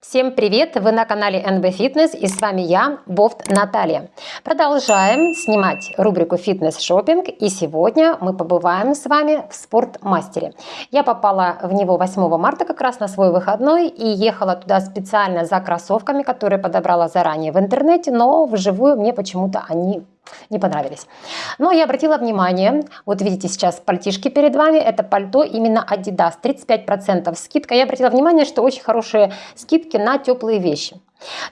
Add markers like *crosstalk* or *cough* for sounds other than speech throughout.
Всем привет! Вы на канале NB Fitness и с вами я, Бофт Наталья. Продолжаем снимать рубрику фитнес шопинг и сегодня мы побываем с вами в спортмастере. Я попала в него 8 марта как раз на свой выходной и ехала туда специально за кроссовками, которые подобрала заранее в интернете, но вживую мне почему-то они не понравились. Но я обратила внимание, вот видите сейчас пальтишки перед вами, это пальто именно Adidas, 35% скидка. Я обратила внимание, что очень хорошие скидки на теплые вещи.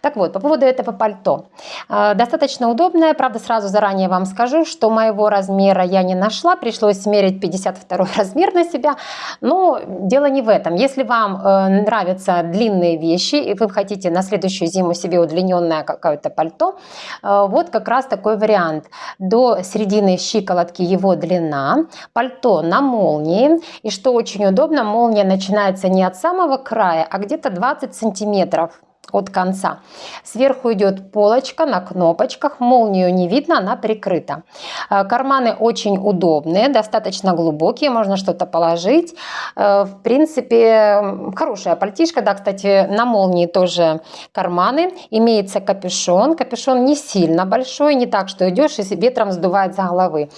Так вот, по поводу этого пальто. Э, достаточно удобное, правда, сразу заранее вам скажу, что моего размера я не нашла, пришлось смерить 52 *laughs* размер на себя, но дело не в этом. Если вам э, нравятся длинные вещи, и вы хотите на следующую зиму себе удлиненное какое-то пальто, э, вот как раз такой вариант. До середины щиколотки его длина, пальто на молнии, и что очень удобно, молния начинается не от самого края, а где-то 20 сантиметров от конца. Сверху идет полочка на кнопочках, молнию не видно, она прикрыта. Э, карманы очень удобные, достаточно глубокие, можно что-то положить. Э, в принципе, хорошая пальтишка, да, кстати, на молнии тоже карманы. Имеется капюшон, капюшон не сильно большой, не так, что идешь и ветром сдувает за головы.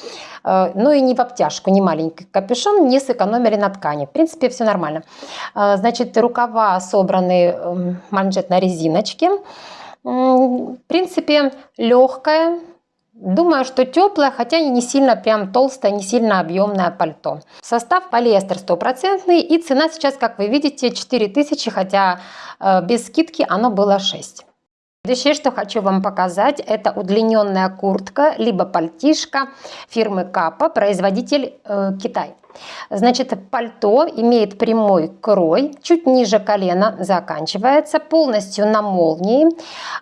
Э, ну и не в обтяжку, не маленький капюшон, не сэкономили на ткани. В принципе, все нормально. Значит, рукава собраны эм, манжет на резиночке. В принципе, легкая. Думаю, что теплое, хотя не сильно прям толстое, не сильно объемное пальто. Состав полиэстер стопроцентный и цена сейчас, как вы видите, 4000, хотя э, без скидки оно было 6. Следующее, что хочу вам показать, это удлиненная куртка, либо пальтишка фирмы Капа, производитель э, Китай. Значит, пальто имеет прямой крой, чуть ниже колена заканчивается, полностью на молнии,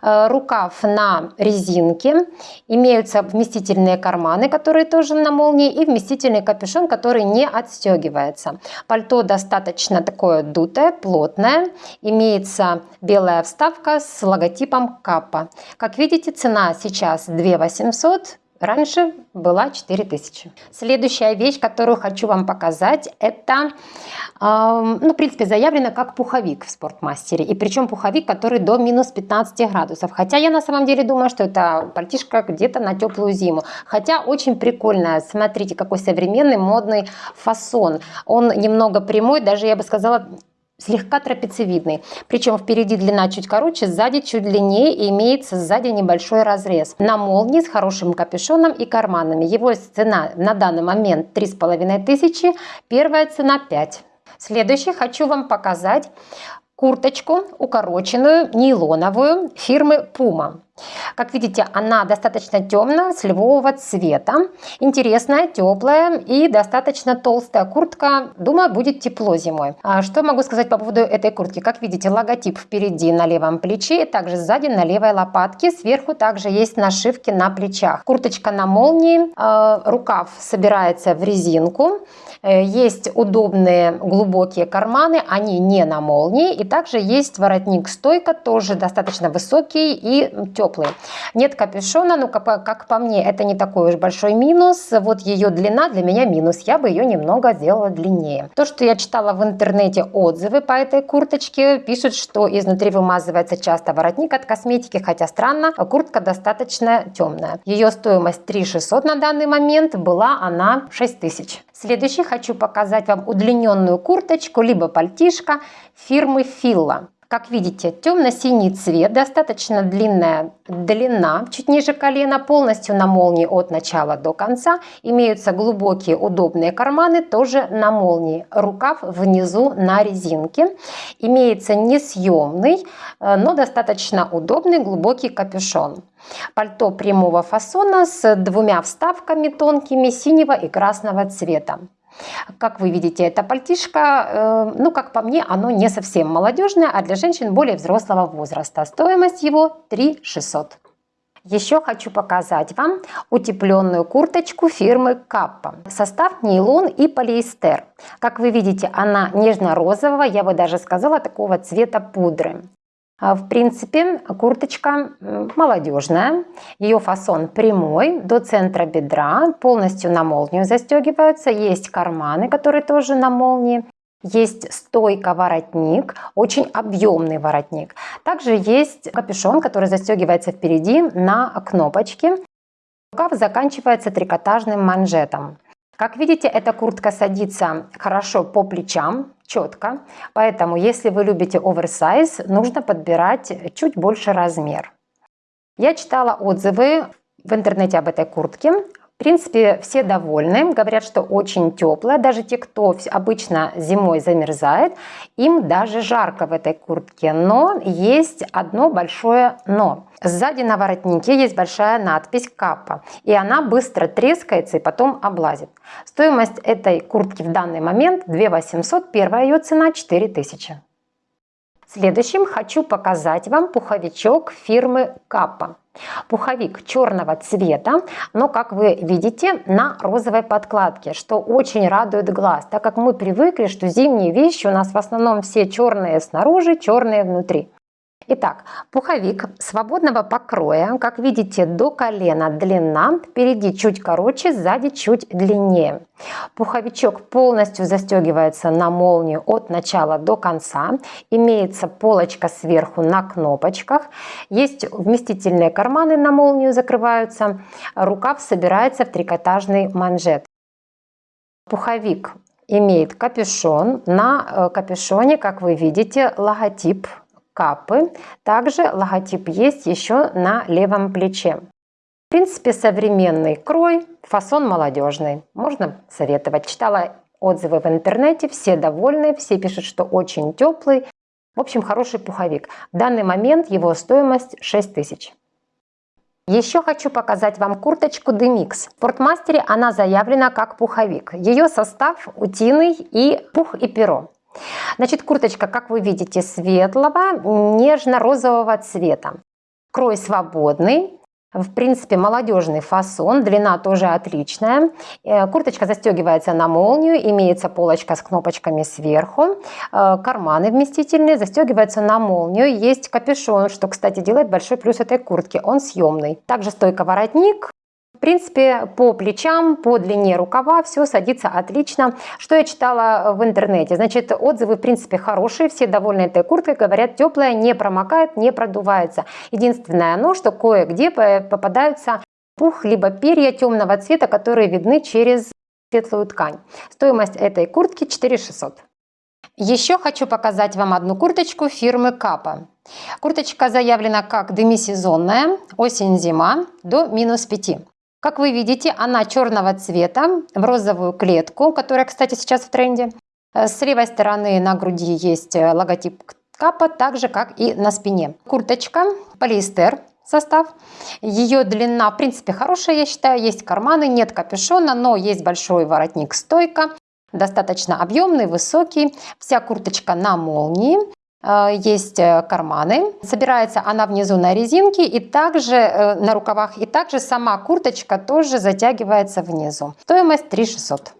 э, рукав на резинке, имеются вместительные карманы, которые тоже на молнии, и вместительный капюшон, который не отстегивается. Пальто достаточно такое дутое, плотное, имеется белая вставка с логотипом Капа. Как видите, цена сейчас 2 800 Раньше была 4000. Следующая вещь, которую хочу вам показать, это, э, ну, в принципе, заявлено как пуховик в спортмастере. И причем пуховик, который до минус 15 градусов. Хотя я на самом деле думаю, что это пальтишка где-то на теплую зиму. Хотя очень прикольная. Смотрите, какой современный модный фасон. Он немного прямой, даже я бы сказала, слегка трапециевидный. Причем впереди длина чуть короче, сзади чуть длиннее и имеется сзади небольшой разрез. На молнии с хорошим капюшоном и карманами. Его цена на данный момент 3500, первая цена 5. Следующий хочу вам показать курточку укороченную, нейлоновую фирмы Puma. Как видите, она достаточно темная, сливового цвета. Интересная, теплая и достаточно толстая куртка. Думаю, будет тепло зимой. А что могу сказать по поводу этой куртки? Как видите, логотип впереди на левом плече, также сзади на левой лопатке. Сверху также есть нашивки на плечах. Курточка на молнии, э, рукав собирается в резинку. Э, есть удобные глубокие карманы, они не на молнии. И также есть воротник-стойка, тоже достаточно высокий и теплый. Нет капюшона, ну как, как по мне, это не такой уж большой минус. Вот ее длина для меня минус, я бы ее немного сделала длиннее. То, что я читала в интернете отзывы по этой курточке, пишут, что изнутри вымазывается часто воротник от косметики, хотя странно, куртка достаточно темная. Ее стоимость 3 600 на данный момент, была она 6 тысяч. Следующий хочу показать вам удлиненную курточку, либо пальтишко фирмы Fila. Как видите, темно-синий цвет, достаточно длинная длина, чуть ниже колена, полностью на молнии от начала до конца. Имеются глубокие удобные карманы, тоже на молнии. Рукав внизу на резинке. Имеется несъемный, э, но достаточно удобный глубокий капюшон. Пальто прямого фасона с двумя вставками тонкими синего и красного цвета. Как вы видите, это пальтишко, э, ну, как по мне, оно не совсем молодежное, а для женщин более взрослого возраста. Стоимость его 3 600. Еще хочу показать вам утепленную курточку фирмы Каппа. Состав нейлон и полиэстер. Как вы видите, она нежно-розового, я бы даже сказала, такого цвета пудры. А, в принципе, курточка молодежная, ее фасон прямой, до центра бедра, полностью на молнию застегиваются, есть карманы, которые тоже на молнии. есть стойка-воротник, очень объемный воротник. Также есть капюшон, который застегивается впереди на кнопочке. Рукав заканчивается трикотажным манжетом. Как видите, эта куртка садится хорошо по плечам, четко. Поэтому, если вы любите оверсайз, нужно подбирать чуть больше размер. Я читала отзывы в интернете об этой куртке. В принципе, все довольны, говорят, что очень теплая. Даже те, кто обычно зимой замерзает, им даже жарко в этой куртке. Но есть одно большое но. Сзади на воротнике есть большая надпись «Каппа», и она быстро трескается и потом облазит. Стоимость этой куртки в данный момент 2 800, первая ее цена 4000. Следующим хочу показать вам пуховичок фирмы Каппа. Пуховик черного цвета, но, как вы видите, на розовой подкладке, что очень радует глаз, так как мы привыкли, что зимние вещи у нас в основном все черные снаружи, черные внутри. Итак, пуховик свободного покроя, как видите, до колена длина, впереди чуть короче, сзади чуть длиннее. Пуховичок полностью застегивается на молнию от начала до конца. Имеется полочка сверху на кнопочках. Есть вместительные карманы на молнию закрываются. Рукав собирается в трикотажный манжет. Пуховик имеет капюшон. На э, капюшоне, как вы видите, логотип капы. Также логотип есть еще на левом плече. В принципе, современный крой, фасон молодежный. Можно советовать. Читала отзывы в интернете, все довольны, все пишут, что очень теплый. В общем, хороший пуховик. В данный момент его стоимость 6 тысяч. Еще хочу показать вам курточку Demix. В Спортмастере она заявлена как пуховик. Ее состав утиный и пух и перо. Значит, курточка, как вы видите, светлого, нежно-розового цвета. Крой свободный, в принципе, молодежный фасон, длина тоже отличная. Э, курточка застегивается на молнию, имеется полочка с кнопочками сверху. Э, карманы вместительные, застегиваются на молнию. Есть капюшон, что, кстати, делает большой плюс этой куртки. Он съемный. Также стойка воротник, в принципе, по плечам, по длине рукава все садится отлично. Что я читала в интернете? Значит, отзывы, в принципе, хорошие, все довольны этой курткой, говорят, теплая, не промокает, не продувается. Единственное оно, что кое-где попадаются пух, либо перья темного цвета, которые видны через светлую ткань. Стоимость этой куртки 4600. Еще хочу показать вам одну курточку фирмы Капа. Курточка заявлена как демисезонная, осень-зима до минус 5. Как вы видите, она черного цвета, в розовую клетку, которая, кстати, сейчас в тренде. Э, с левой стороны на груди есть э, логотип капа, так же, как и на спине. Курточка, полиэстер состав. Ее длина, в принципе, хорошая, я считаю. Есть карманы, нет капюшона, но есть большой воротник-стойка. Достаточно объемный, высокий. Вся курточка на молнии. Э, есть э, карманы. Собирается она внизу на резинке и также э, на рукавах. И также сама курточка тоже затягивается внизу. Стоимость 3 600.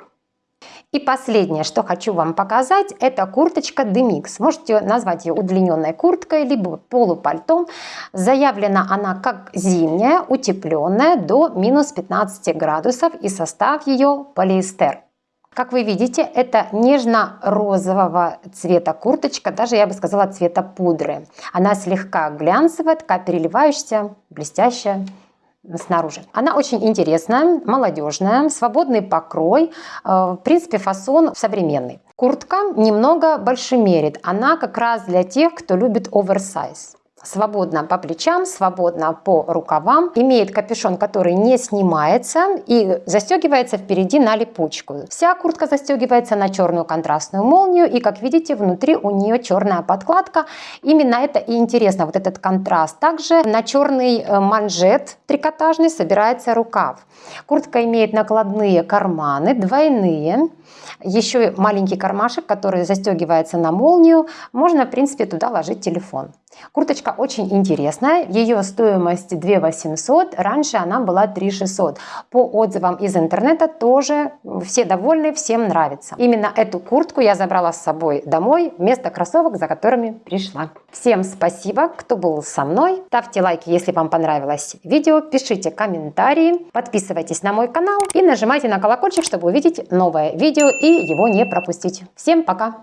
И последнее, что хочу вам показать, это курточка Demix. Можете назвать ее удлиненной курткой, либо полупальтом. Заявлена она как зимняя, утепленная до минус 15 градусов и состав ее полиэстер. Как вы видите, это нежно-розового цвета курточка, даже я бы сказала цвета пудры. Она слегка глянцевая, такая переливающаяся, блестящая снаружи. Она очень интересная, молодежная, свободный покрой, э, в принципе фасон современный. Куртка немного больше мерит, она как раз для тех, кто любит оверсайз свободно по плечам, свободно по рукавам. Имеет капюшон, который не снимается и застегивается впереди на липучку. Вся куртка застегивается на черную контрастную молнию и, как видите, внутри у нее черная подкладка. Именно это и интересно, вот этот контраст. Также на черный э, манжет трикотажный собирается рукав. Куртка имеет накладные карманы, двойные. Еще маленький кармашек, который застегивается на молнию. Можно, в принципе, туда ложить телефон. Курточка очень интересная, ее стоимость 2 800, раньше она была 3 600. По отзывам из интернета тоже все довольны, всем нравится. Именно эту куртку я забрала с собой домой вместо кроссовок, за которыми пришла. Всем спасибо, кто был со мной. Ставьте лайки, если вам понравилось видео, пишите комментарии, подписывайтесь на мой канал и нажимайте на колокольчик, чтобы увидеть новое видео и его не пропустить. Всем пока!